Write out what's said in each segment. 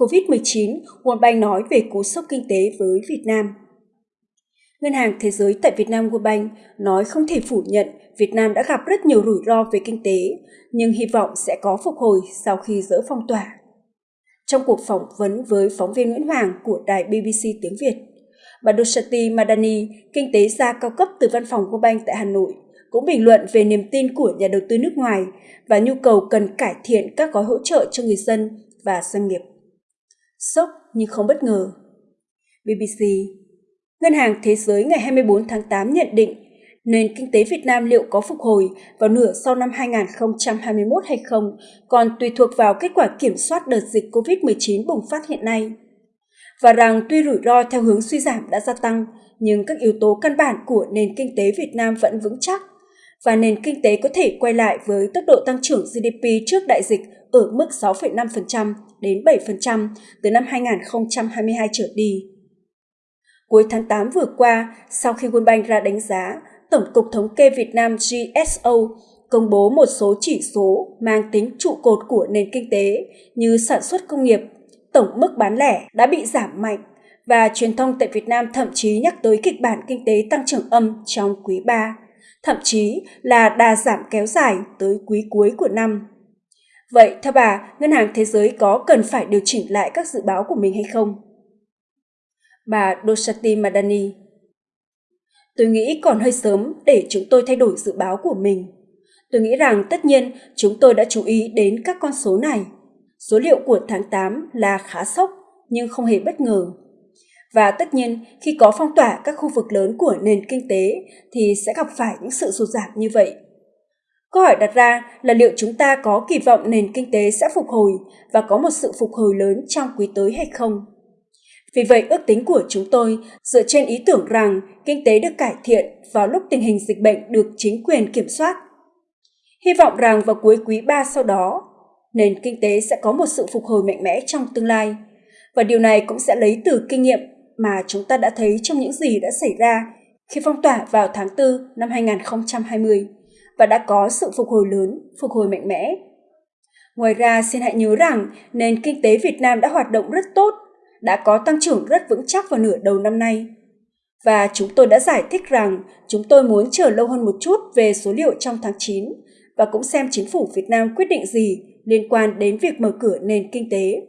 COVID-19, World Bank nói về cú sốc kinh tế với Việt Nam. Ngân hàng Thế giới tại Việt Nam World Bank nói không thể phủ nhận Việt Nam đã gặp rất nhiều rủi ro về kinh tế, nhưng hy vọng sẽ có phục hồi sau khi dỡ phong tỏa. Trong cuộc phỏng vấn với phóng viên Nguyễn Hoàng của đài BBC tiếng Việt, bà Dushati Madani, kinh tế gia cao cấp từ văn phòng World Bank tại Hà Nội, cũng bình luận về niềm tin của nhà đầu tư nước ngoài và nhu cầu cần cải thiện các gói hỗ trợ cho người dân và doanh nghiệp. Sốc nhưng không bất ngờ. BBC Ngân hàng Thế giới ngày 24 tháng 8 nhận định nền kinh tế Việt Nam liệu có phục hồi vào nửa sau năm 2021 hay không còn tùy thuộc vào kết quả kiểm soát đợt dịch COVID-19 bùng phát hiện nay. Và rằng tuy rủi ro theo hướng suy giảm đã gia tăng, nhưng các yếu tố căn bản của nền kinh tế Việt Nam vẫn vững chắc và nền kinh tế có thể quay lại với tốc độ tăng trưởng GDP trước đại dịch ở mức 6,5% đến 7% từ năm 2022 trở đi. Cuối tháng 8 vừa qua, sau khi World Bank ra đánh giá, Tổng cục Thống kê Việt Nam GSO công bố một số chỉ số mang tính trụ cột của nền kinh tế như sản xuất công nghiệp, tổng mức bán lẻ đã bị giảm mạnh và truyền thông tại Việt Nam thậm chí nhắc tới kịch bản kinh tế tăng trưởng âm trong quý 3, thậm chí là đà giảm kéo dài tới quý cuối của năm. Vậy theo bà, Ngân hàng Thế giới có cần phải điều chỉnh lại các dự báo của mình hay không? Bà Doshati Madani Tôi nghĩ còn hơi sớm để chúng tôi thay đổi dự báo của mình. Tôi nghĩ rằng tất nhiên chúng tôi đã chú ý đến các con số này. Số liệu của tháng 8 là khá sốc nhưng không hề bất ngờ. Và tất nhiên khi có phong tỏa các khu vực lớn của nền kinh tế thì sẽ gặp phải những sự sụt giảm như vậy. Câu hỏi đặt ra là liệu chúng ta có kỳ vọng nền kinh tế sẽ phục hồi và có một sự phục hồi lớn trong quý tới hay không? Vì vậy, ước tính của chúng tôi dựa trên ý tưởng rằng kinh tế được cải thiện vào lúc tình hình dịch bệnh được chính quyền kiểm soát. Hy vọng rằng vào cuối quý 3 sau đó, nền kinh tế sẽ có một sự phục hồi mạnh mẽ trong tương lai. Và điều này cũng sẽ lấy từ kinh nghiệm mà chúng ta đã thấy trong những gì đã xảy ra khi phong tỏa vào tháng 4 năm 2020 và đã có sự phục hồi lớn, phục hồi mạnh mẽ. Ngoài ra, xin hãy nhớ rằng nền kinh tế Việt Nam đã hoạt động rất tốt đã có tăng trưởng rất vững chắc vào nửa đầu năm nay. Và chúng tôi đã giải thích rằng chúng tôi muốn chờ lâu hơn một chút về số liệu trong tháng 9 và cũng xem chính phủ Việt Nam quyết định gì liên quan đến việc mở cửa nền kinh tế.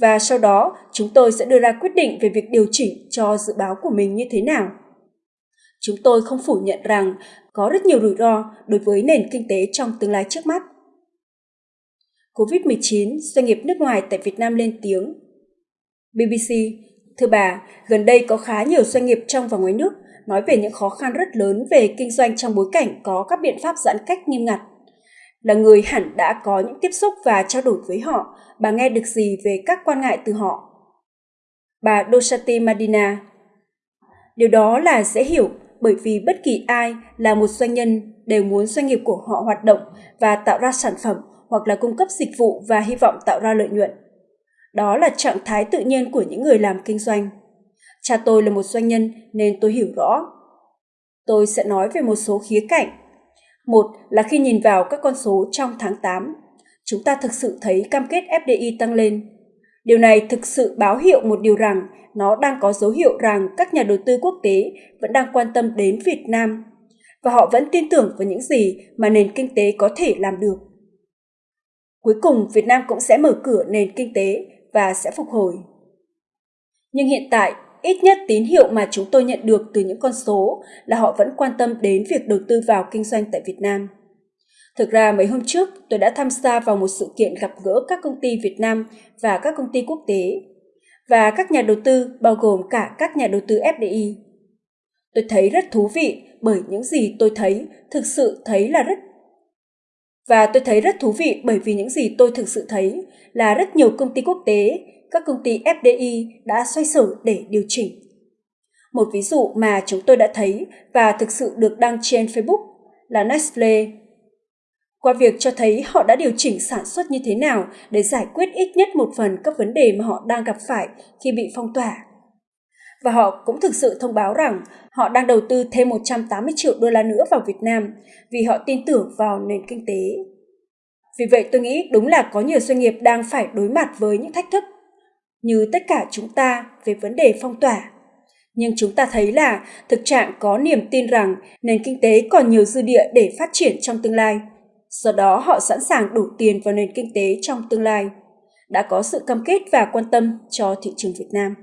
Và sau đó, chúng tôi sẽ đưa ra quyết định về việc điều chỉnh cho dự báo của mình như thế nào. Chúng tôi không phủ nhận rằng có rất nhiều rủi ro đối với nền kinh tế trong tương lai trước mắt. COVID-19, doanh nghiệp nước ngoài tại Việt Nam lên tiếng BBC, thưa bà, gần đây có khá nhiều doanh nghiệp trong và ngoài nước nói về những khó khăn rất lớn về kinh doanh trong bối cảnh có các biện pháp giãn cách nghiêm ngặt. Là người hẳn đã có những tiếp xúc và trao đổi với họ, bà nghe được gì về các quan ngại từ họ? Bà Doshati Madina Điều đó là dễ hiểu bởi vì bất kỳ ai là một doanh nhân đều muốn doanh nghiệp của họ hoạt động và tạo ra sản phẩm hoặc là cung cấp dịch vụ và hy vọng tạo ra lợi nhuận. Đó là trạng thái tự nhiên của những người làm kinh doanh. Cha tôi là một doanh nhân nên tôi hiểu rõ. Tôi sẽ nói về một số khía cạnh. Một là khi nhìn vào các con số trong tháng 8, chúng ta thực sự thấy cam kết FDI tăng lên. Điều này thực sự báo hiệu một điều rằng nó đang có dấu hiệu rằng các nhà đầu tư quốc tế vẫn đang quan tâm đến Việt Nam và họ vẫn tin tưởng vào những gì mà nền kinh tế có thể làm được. Cuối cùng, Việt Nam cũng sẽ mở cửa nền kinh tế và sẽ phục hồi. Nhưng hiện tại, ít nhất tín hiệu mà chúng tôi nhận được từ những con số là họ vẫn quan tâm đến việc đầu tư vào kinh doanh tại Việt Nam. Thực ra mấy hôm trước, tôi đã tham gia vào một sự kiện gặp gỡ các công ty Việt Nam và các công ty quốc tế, và các nhà đầu tư bao gồm cả các nhà đầu tư FDI. Tôi thấy rất thú vị bởi những gì tôi thấy thực sự thấy là rất và tôi thấy rất thú vị bởi vì những gì tôi thực sự thấy là rất nhiều công ty quốc tế, các công ty FDI đã xoay sở để điều chỉnh. Một ví dụ mà chúng tôi đã thấy và thực sự được đăng trên Facebook là Nestle. Qua việc cho thấy họ đã điều chỉnh sản xuất như thế nào để giải quyết ít nhất một phần các vấn đề mà họ đang gặp phải khi bị phong tỏa. Và họ cũng thực sự thông báo rằng họ đang đầu tư thêm 180 triệu đô la nữa vào Việt Nam vì họ tin tưởng vào nền kinh tế. Vì vậy tôi nghĩ đúng là có nhiều doanh nghiệp đang phải đối mặt với những thách thức như tất cả chúng ta về vấn đề phong tỏa. Nhưng chúng ta thấy là thực trạng có niềm tin rằng nền kinh tế còn nhiều dư địa để phát triển trong tương lai. Do đó họ sẵn sàng đổ tiền vào nền kinh tế trong tương lai. Đã có sự cam kết và quan tâm cho thị trường Việt Nam.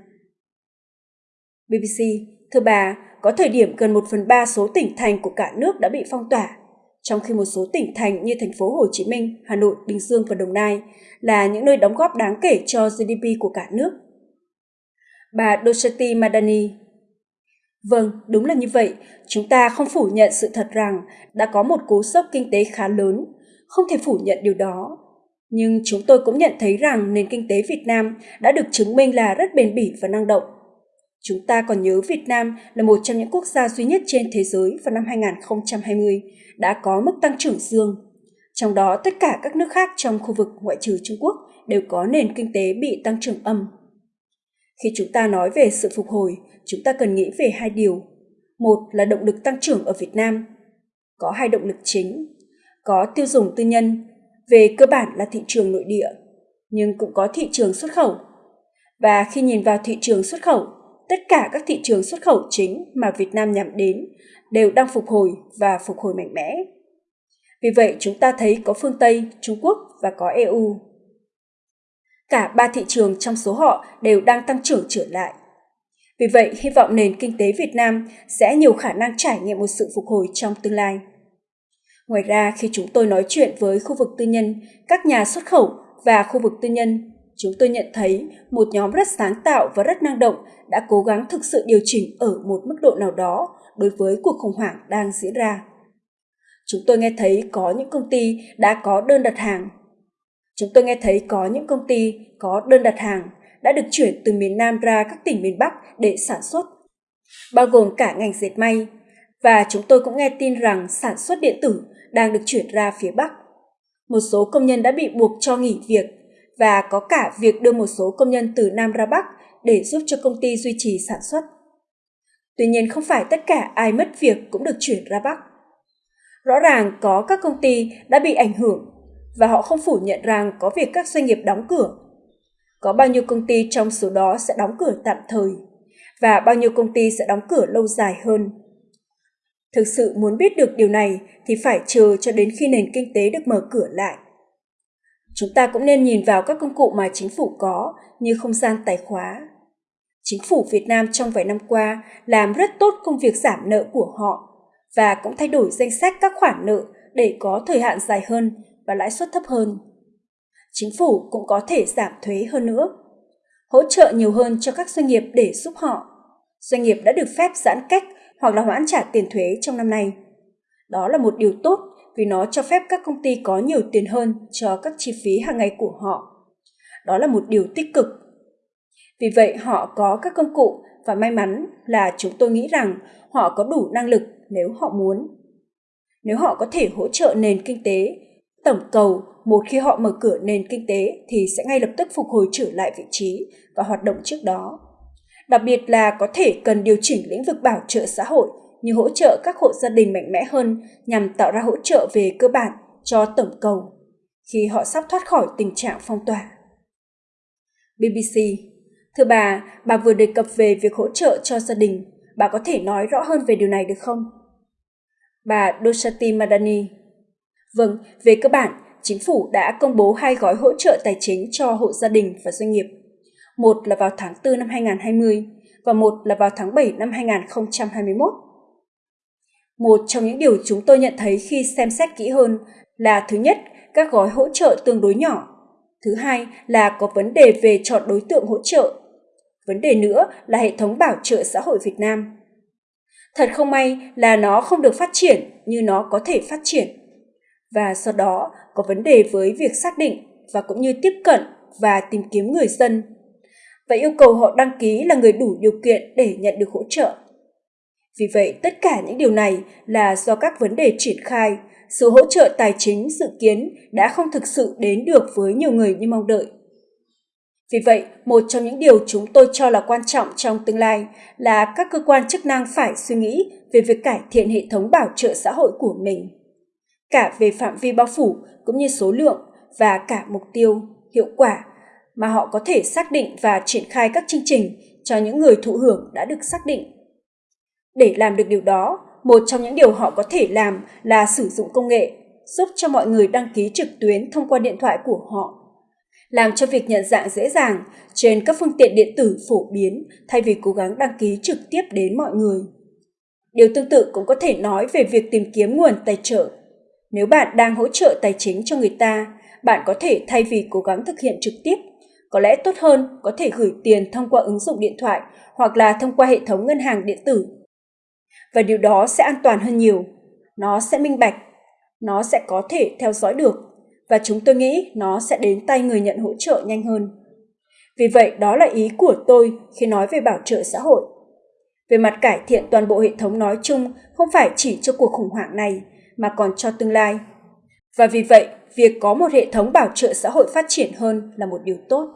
BBC, thưa bà, có thời điểm gần 1 phần 3 số tỉnh thành của cả nước đã bị phong tỏa, trong khi một số tỉnh thành như thành phố Hồ Chí Minh, Hà Nội, Bình Dương và Đồng Nai là những nơi đóng góp đáng kể cho GDP của cả nước. Bà Doshati Madani Vâng, đúng là như vậy. Chúng ta không phủ nhận sự thật rằng đã có một cú sốc kinh tế khá lớn, không thể phủ nhận điều đó. Nhưng chúng tôi cũng nhận thấy rằng nền kinh tế Việt Nam đã được chứng minh là rất bền bỉ và năng động. Chúng ta còn nhớ Việt Nam là một trong những quốc gia duy nhất trên thế giới vào năm 2020 đã có mức tăng trưởng dương. Trong đó tất cả các nước khác trong khu vực ngoại trừ Trung Quốc đều có nền kinh tế bị tăng trưởng âm. Khi chúng ta nói về sự phục hồi, chúng ta cần nghĩ về hai điều. Một là động lực tăng trưởng ở Việt Nam. Có hai động lực chính. Có tiêu dùng tư nhân, về cơ bản là thị trường nội địa, nhưng cũng có thị trường xuất khẩu. Và khi nhìn vào thị trường xuất khẩu, tất cả các thị trường xuất khẩu chính mà Việt Nam nhắm đến đều đang phục hồi và phục hồi mạnh mẽ. Vì vậy, chúng ta thấy có phương Tây, Trung Quốc và có EU. Cả ba thị trường trong số họ đều đang tăng trưởng trở lại. Vì vậy, hy vọng nền kinh tế Việt Nam sẽ nhiều khả năng trải nghiệm một sự phục hồi trong tương lai. Ngoài ra, khi chúng tôi nói chuyện với khu vực tư nhân, các nhà xuất khẩu và khu vực tư nhân, chúng tôi nhận thấy một nhóm rất sáng tạo và rất năng động đã cố gắng thực sự điều chỉnh ở một mức độ nào đó đối với cuộc khủng hoảng đang diễn ra. Chúng tôi nghe thấy có những công ty đã có đơn đặt hàng. Chúng tôi nghe thấy có những công ty có đơn đặt hàng đã được chuyển từ miền Nam ra các tỉnh miền Bắc để sản xuất, bao gồm cả ngành dệt may. Và chúng tôi cũng nghe tin rằng sản xuất điện tử đang được chuyển ra phía Bắc. Một số công nhân đã bị buộc cho nghỉ việc và có cả việc đưa một số công nhân từ Nam ra Bắc để giúp cho công ty duy trì sản xuất. Tuy nhiên không phải tất cả ai mất việc cũng được chuyển ra Bắc. Rõ ràng có các công ty đã bị ảnh hưởng và họ không phủ nhận rằng có việc các doanh nghiệp đóng cửa. Có bao nhiêu công ty trong số đó sẽ đóng cửa tạm thời và bao nhiêu công ty sẽ đóng cửa lâu dài hơn. Thực sự muốn biết được điều này thì phải chờ cho đến khi nền kinh tế được mở cửa lại. Chúng ta cũng nên nhìn vào các công cụ mà chính phủ có như không gian tài khóa. Chính phủ Việt Nam trong vài năm qua làm rất tốt công việc giảm nợ của họ và cũng thay đổi danh sách các khoản nợ để có thời hạn dài hơn và lãi suất thấp hơn. Chính phủ cũng có thể giảm thuế hơn nữa, hỗ trợ nhiều hơn cho các doanh nghiệp để giúp họ. Doanh nghiệp đã được phép giãn cách hoặc là hoãn trả tiền thuế trong năm nay. Đó là một điều tốt vì nó cho phép các công ty có nhiều tiền hơn cho các chi phí hàng ngày của họ. Đó là một điều tích cực. Vì vậy họ có các công cụ và may mắn là chúng tôi nghĩ rằng họ có đủ năng lực nếu họ muốn. Nếu họ có thể hỗ trợ nền kinh tế, tổng cầu một khi họ mở cửa nền kinh tế thì sẽ ngay lập tức phục hồi trở lại vị trí và hoạt động trước đó. Đặc biệt là có thể cần điều chỉnh lĩnh vực bảo trợ xã hội như hỗ trợ các hộ gia đình mạnh mẽ hơn nhằm tạo ra hỗ trợ về cơ bản cho tổng cầu khi họ sắp thoát khỏi tình trạng phong tỏa. BBC Thưa bà, bà vừa đề cập về việc hỗ trợ cho gia đình. Bà có thể nói rõ hơn về điều này được không? Bà Doshati Madani Vâng, về cơ bản, chính phủ đã công bố hai gói hỗ trợ tài chính cho hộ gia đình và doanh nghiệp. Một là vào tháng 4 năm 2020 và một là vào tháng 7 năm 2021. Một trong những điều chúng tôi nhận thấy khi xem xét kỹ hơn là thứ nhất, các gói hỗ trợ tương đối nhỏ. Thứ hai là có vấn đề về chọn đối tượng hỗ trợ. Vấn đề nữa là hệ thống bảo trợ xã hội Việt Nam. Thật không may là nó không được phát triển như nó có thể phát triển. Và sau đó có vấn đề với việc xác định và cũng như tiếp cận và tìm kiếm người dân và yêu cầu họ đăng ký là người đủ điều kiện để nhận được hỗ trợ. Vì vậy, tất cả những điều này là do các vấn đề triển khai, sự hỗ trợ tài chính dự kiến đã không thực sự đến được với nhiều người như mong đợi. Vì vậy, một trong những điều chúng tôi cho là quan trọng trong tương lai là các cơ quan chức năng phải suy nghĩ về việc cải thiện hệ thống bảo trợ xã hội của mình, cả về phạm vi bao phủ cũng như số lượng và cả mục tiêu, hiệu quả mà họ có thể xác định và triển khai các chương trình cho những người thụ hưởng đã được xác định. Để làm được điều đó, một trong những điều họ có thể làm là sử dụng công nghệ, giúp cho mọi người đăng ký trực tuyến thông qua điện thoại của họ. Làm cho việc nhận dạng dễ dàng trên các phương tiện điện tử phổ biến thay vì cố gắng đăng ký trực tiếp đến mọi người. Điều tương tự cũng có thể nói về việc tìm kiếm nguồn tài trợ. Nếu bạn đang hỗ trợ tài chính cho người ta, bạn có thể thay vì cố gắng thực hiện trực tiếp, có lẽ tốt hơn có thể gửi tiền thông qua ứng dụng điện thoại hoặc là thông qua hệ thống ngân hàng điện tử. Và điều đó sẽ an toàn hơn nhiều. Nó sẽ minh bạch, nó sẽ có thể theo dõi được và chúng tôi nghĩ nó sẽ đến tay người nhận hỗ trợ nhanh hơn. Vì vậy, đó là ý của tôi khi nói về bảo trợ xã hội. Về mặt cải thiện toàn bộ hệ thống nói chung không phải chỉ cho cuộc khủng hoảng này, mà còn cho tương lai. Và vì vậy, việc có một hệ thống bảo trợ xã hội phát triển hơn là một điều tốt.